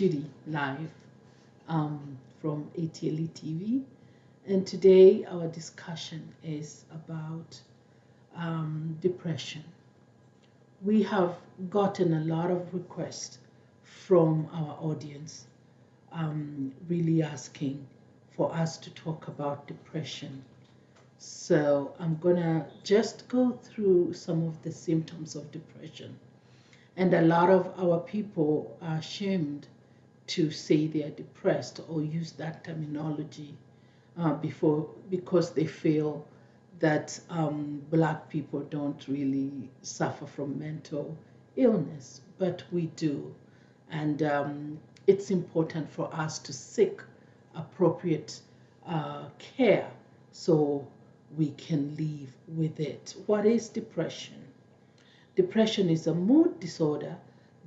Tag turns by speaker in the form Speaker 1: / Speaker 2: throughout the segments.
Speaker 1: Judy live um, from ATLE TV. And today our discussion is about um, depression. We have gotten a lot of requests from our audience um, really asking for us to talk about depression. So I'm gonna just go through some of the symptoms of depression. And a lot of our people are ashamed to say they are depressed or use that terminology uh, before because they feel that um, black people don't really suffer from mental illness, but we do. And um, it's important for us to seek appropriate uh, care so we can live with it. What is depression? Depression is a mood disorder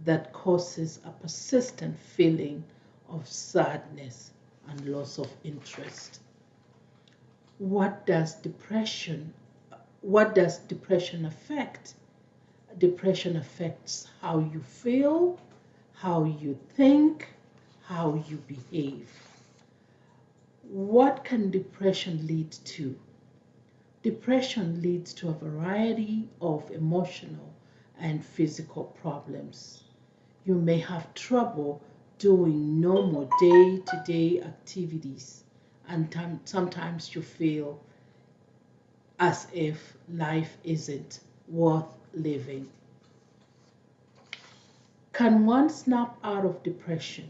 Speaker 1: that causes a persistent feeling of sadness and loss of interest. What does depression what does depression affect? Depression affects how you feel, how you think, how you behave. What can depression lead to? Depression leads to a variety of emotional and physical problems. You may have trouble doing normal day to day activities, and sometimes you feel as if life isn't worth living. Can one snap out of depression?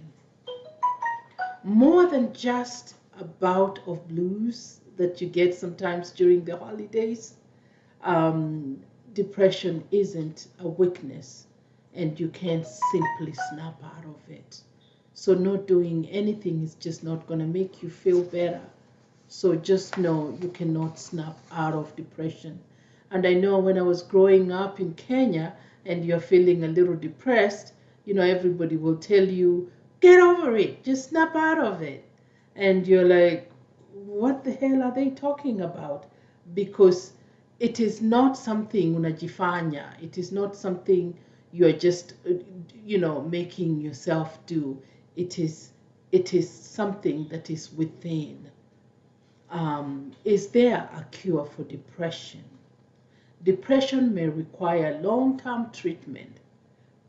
Speaker 1: More than just a bout of blues that you get sometimes during the holidays. Um, depression isn't a weakness and you can't simply snap out of it. So not doing anything is just not going to make you feel better. So just know you cannot snap out of depression. And I know when I was growing up in Kenya and you're feeling a little depressed, you know, everybody will tell you, get over it, just snap out of it. And you're like, what the hell are they talking about? Because it is not something unajifanya. It is not something you are just, uh, you know, making yourself do. It is, it is something that is within. Um, is there a cure for depression? Depression may require long-term treatment,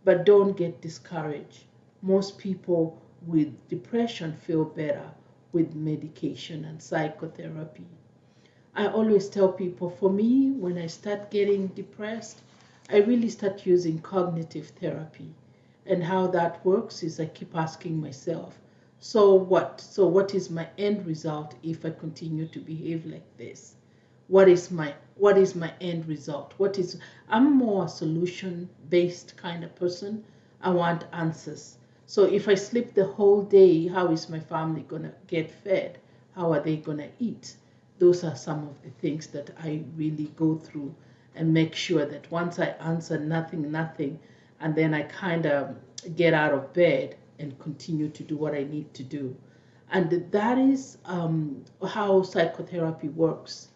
Speaker 1: but don't get discouraged. Most people with depression feel better with medication and psychotherapy. I always tell people for me, when I start getting depressed, I really start using cognitive therapy. And how that works is I keep asking myself, so what? So what is my end result if I continue to behave like this? What is my what is my end result? What is I'm more a solution based kind of person. I want answers. So if I sleep the whole day, how is my family gonna get fed? How are they gonna eat? Those are some of the things that I really go through and make sure that once I answer nothing, nothing, and then I kind of get out of bed and continue to do what I need to do. And that is um, how psychotherapy works.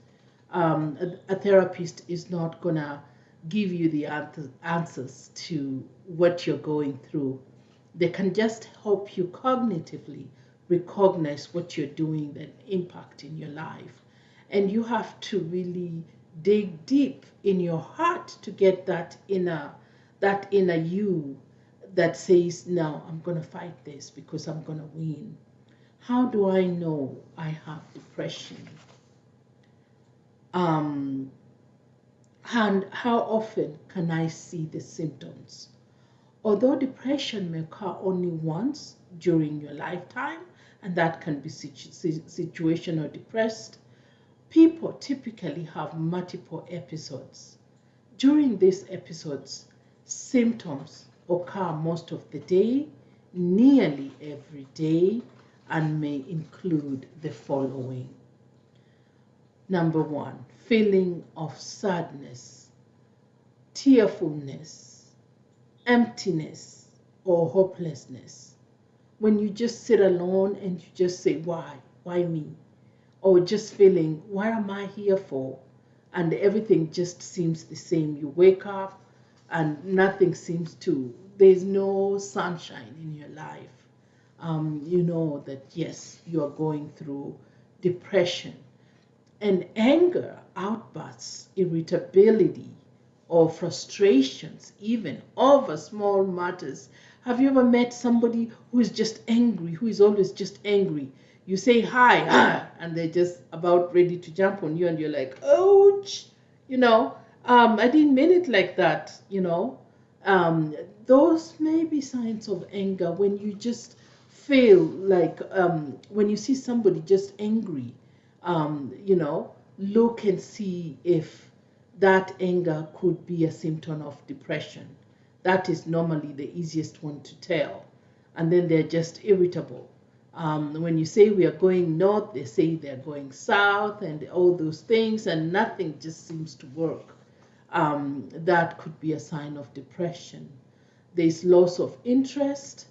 Speaker 1: Um, a, a, therapist is not going to give you the answers to what you're going through. They can just help you cognitively recognize what you're doing that impact in your life and you have to really dig deep in your heart to get that inner that inner you that says no i'm going to fight this because i'm going to win. How do i know i have depression? Um, and how often can i see the symptoms? Although depression may occur only once during your lifetime and that can be situ- situational depressed People typically have multiple episodes. During these episodes, symptoms occur most of the day, nearly every day, and may include the following. Number one, feeling of sadness, tearfulness, emptiness, or hopelessness. When you just sit alone and you just say, Why? Why me? Or just feeling, what am I here for? And everything just seems the same. You wake up and nothing seems to there's no sunshine in your life, um, you know that yes, you are going through depression. And anger, outbursts, irritability, or frustrations, even over small matters. Have you ever met somebody who is just angry, who is always just angry? You say hi, ah, and they're just about ready to jump on you, and you're like, ouch, you know, um, I didn't mean it like that, you know. Um, those may be signs of anger when you just feel like um, when you see somebody just angry, um, you know, look and see if that anger could be a symptom of depression. That is normally the easiest one to tell. And then they're just irritable. Um, when you say we are going north, they say they're going south and all those things, and nothing just seems to work. Um, that could be a sign of depression there's loss of interest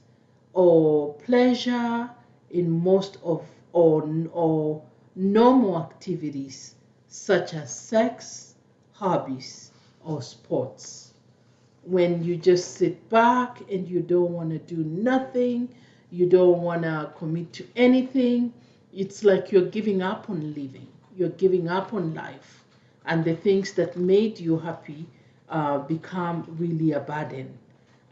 Speaker 1: or pleasure in most of or, or normal activities such as sex, hobbies, or sports. When you just sit back and you don't want to do nothing, you don't want to commit to anything, it's like you're giving up on living, you're giving up on life, and the things that made you happy uh, become really a burden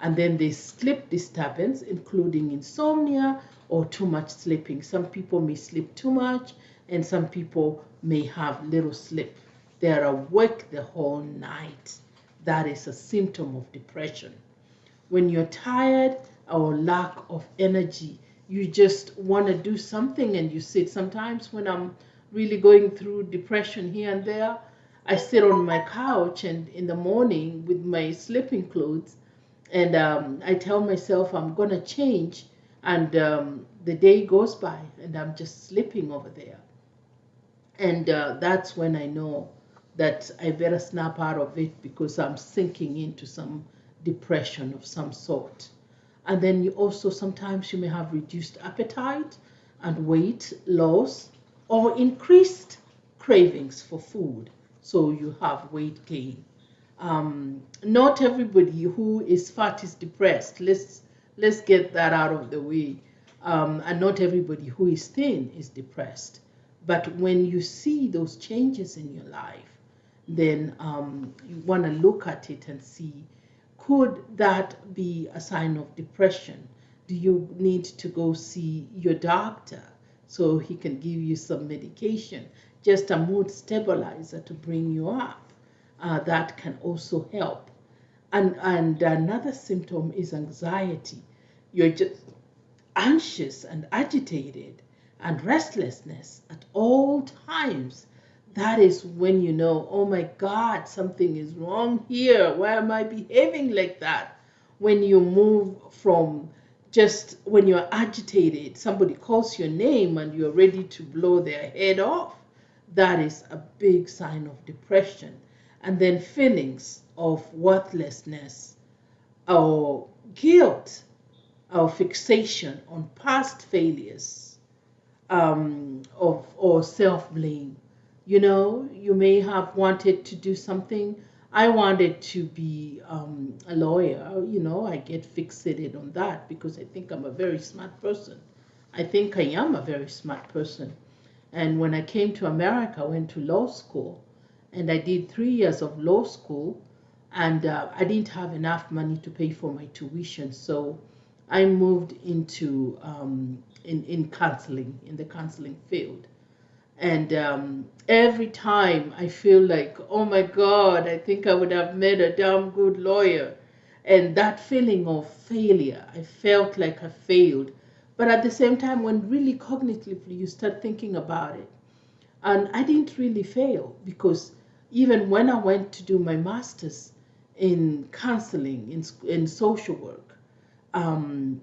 Speaker 1: and then there's sleep disturbance, including insomnia or too much sleeping. Some people may sleep too much, and some people may have little sleep. They're awake the whole night. That is a symptom of depression. When you're tired or lack of energy, you just want to do something and you sit. Sometimes when I'm really going through depression here and there, I sit on my couch and in the morning with my sleeping clothes and um, I tell myself I'm gonna change, and um, the day goes by, and I'm just sleeping over there, and uh, that's when I know that I better snap out of it because I'm sinking into some depression of some sort. And then you also sometimes you may have reduced appetite and weight loss or increased cravings for food. So you have weight gain um, not everybody who is fat is depressed. Let's let's get that out of the way. Um, and not everybody who is thin is depressed. But when you see those changes in your life, then um, you want to look at it and see could that be a sign of depression? Do you need to go see your doctor so he can give you some medication, just a mood stabilizer to bring you up? uh, that can also help. And, and another symptom is anxiety. You're just anxious and agitated and restlessness at all times. That is when you know, oh my God, something is wrong here. Why am I behaving like that? When you move from just when you're agitated, somebody calls your name and you're ready to blow their head off, that is a big sign of depression and then feelings of worthlessness or guilt or fixation on past failures um, of, or self blame. You know, you may have wanted to do something. I wanted to be um, a lawyer. You know, I get fixated on that because I think I'm a very smart person. I think I am a very smart person. And when I came to America, I went to law school and I did three years of law school, and uh, I didn't have enough money to pay for my tuition, so I moved into um, in in counseling in the counseling field, and um, every time I feel like, oh my God, I think I would have made a damn good lawyer, and that feeling of failure, I felt like I failed. But at the same time, when really cognitively you start thinking about it, and I didn't really fail because even when I went to do my master's in counseling, in, in social work, um,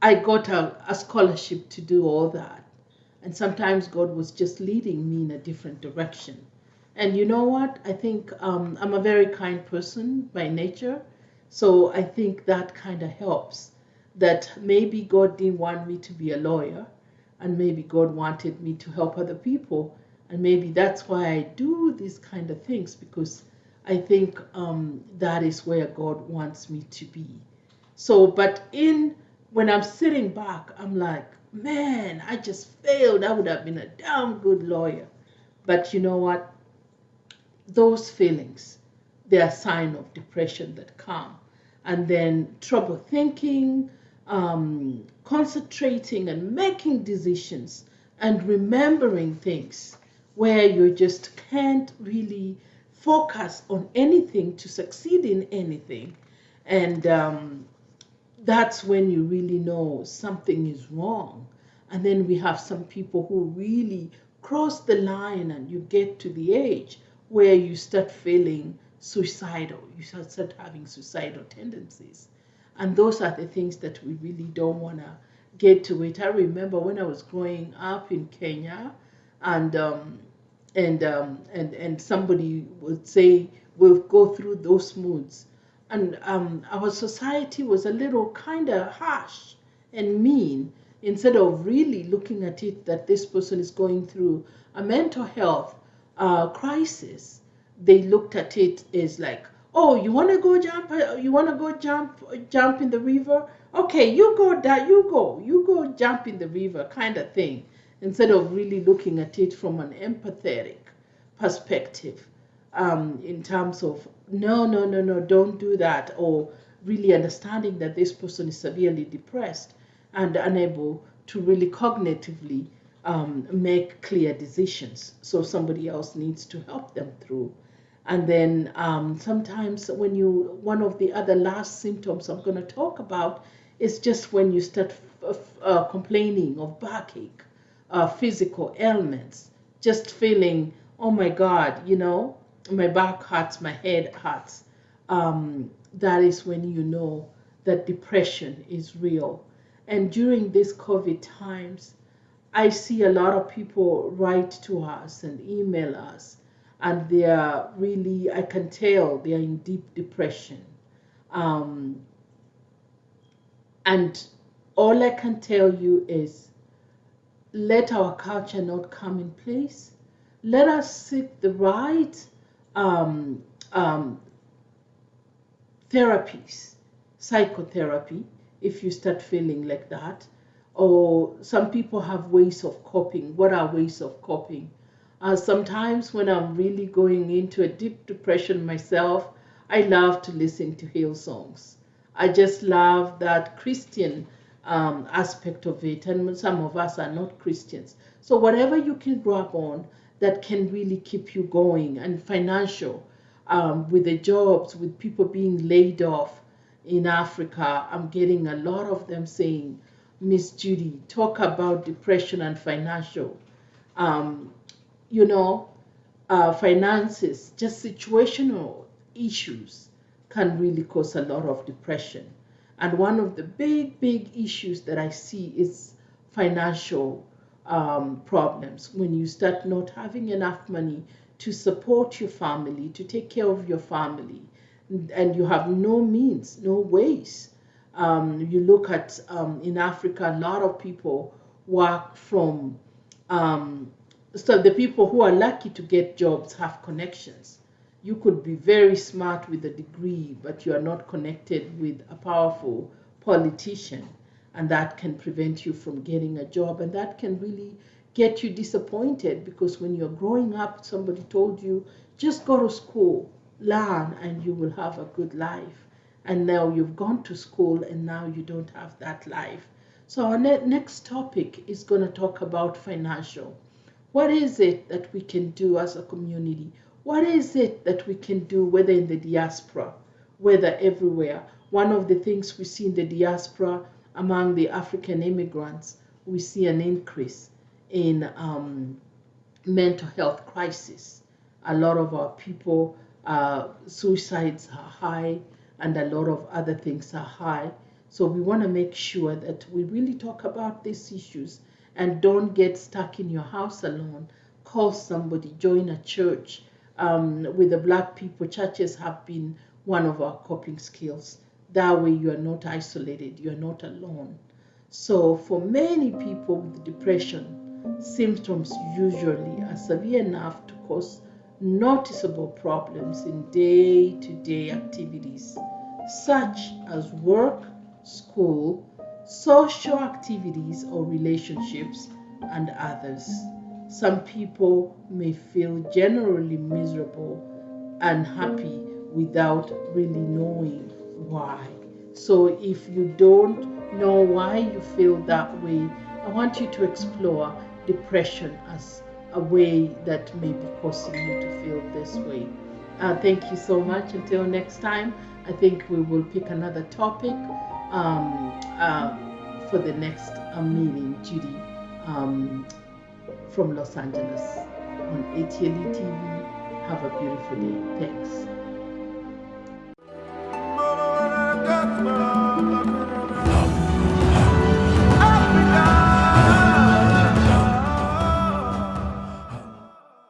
Speaker 1: I got a, a scholarship to do all that. And sometimes God was just leading me in a different direction. And you know what? I think um, I'm a very kind person by nature. So I think that kind of helps. That maybe God didn't want me to be a lawyer, and maybe God wanted me to help other people and maybe that's why I do these kind of things because I think um, that is where God wants me to be. So, but in when I'm sitting back, I'm like, man, I just failed. I would have been a damn good lawyer. But you know what? Those feelings, they're a sign of depression that come. And then trouble thinking, um, concentrating and making decisions and remembering things where you just can't really focus on anything to succeed in anything. And um, that's when you really know something is wrong. And then we have some people who really cross the line and you get to the age where you start feeling suicidal, you start having suicidal tendencies. And those are the things that we really don't want to get to it. I remember when I was growing up in Kenya and um, and um, and and somebody would say we'll go through those moods and um, our society was a little kind of harsh and mean instead of really looking at it that this person is going through a mental health uh, crisis. They looked at it as like oh you want to go jump uh, you want to go jump jump in the river? Okay you go that you go you go jump in the river kind of thing instead of really looking at it from an empathetic perspective um, in terms of no, no, no, no, don't do that, or really understanding that this person is severely depressed and unable to really cognitively um, make clear decisions. So somebody else needs to help them through. And then um, sometimes when you, one of the other last symptoms I'm going to talk about is just when you start uh, complaining of backache, uh, physical ailments, just feeling, oh my God, you know, my back hurts, my head hurts, um, that is when you know that depression is real. And during these COVID times, I see a lot of people write to us and email us, and they are really, I can tell they are in deep depression. Um, and all I can tell you is let our culture not come in place. Let us seek the right um, um, therapies, psychotherapy, if you start feeling like that. Or some people have ways of coping. What are ways of coping? Uh, sometimes when I'm really going into a deep depression myself, I love to listen to Hillsongs. I just love that Christian um, aspect of it, and some of us are not Christians. So whatever you can grab on, that can really keep you going and financial um, with the jobs, with people being laid off in Africa. I'm getting a lot of them saying, Miss Judy, talk about depression and financial. Um, you know, uh, finances, just situational issues can really cause a lot of depression. And one of the big, big issues that I see is financial um, problems when you start not having enough money to support your family, to take care of your family, and you have no means, no ways. Um, you look at um, in Africa, a lot of people work from, um, so the people who are lucky to get jobs have connections. You could be very smart with a degree, but you are not connected with a powerful politician and that can prevent you from getting a job. And that can really get you disappointed because when you're growing up somebody told you just go to school learn and you will have a good life. And now you've gone to school and now you don't have that life. So our ne- next topic is going to talk about financial. What is it that we can do as a community? What is it that we can do whether in the diaspora whether everywhere? One of the things we see in the diaspora among the African immigrants, we see an increase in um, mental health crisis. A lot of our people, uh, suicides are high, and a lot of other things are high. So we want to make sure that we really talk about these issues and don't get stuck in your house alone. Call somebody, join a church. Um, with the black people, churches have been one of our coping skills. That way, you are not isolated, you are not alone. So, for many people with depression, symptoms usually are severe enough to cause noticeable problems in day to day activities such as work, school, social activities or relationships, and others. Some people may feel generally miserable and happy without really knowing why. So, if you don't know why you feel that way, I want you to explore depression as a way that may be causing you to feel this way. Uh, thank you so much. Until next time, I think we will pick another topic um, uh, for the next uh, meeting, Judy, um, from Los Angeles on ATLE TV. Have a beautiful day. Thanks.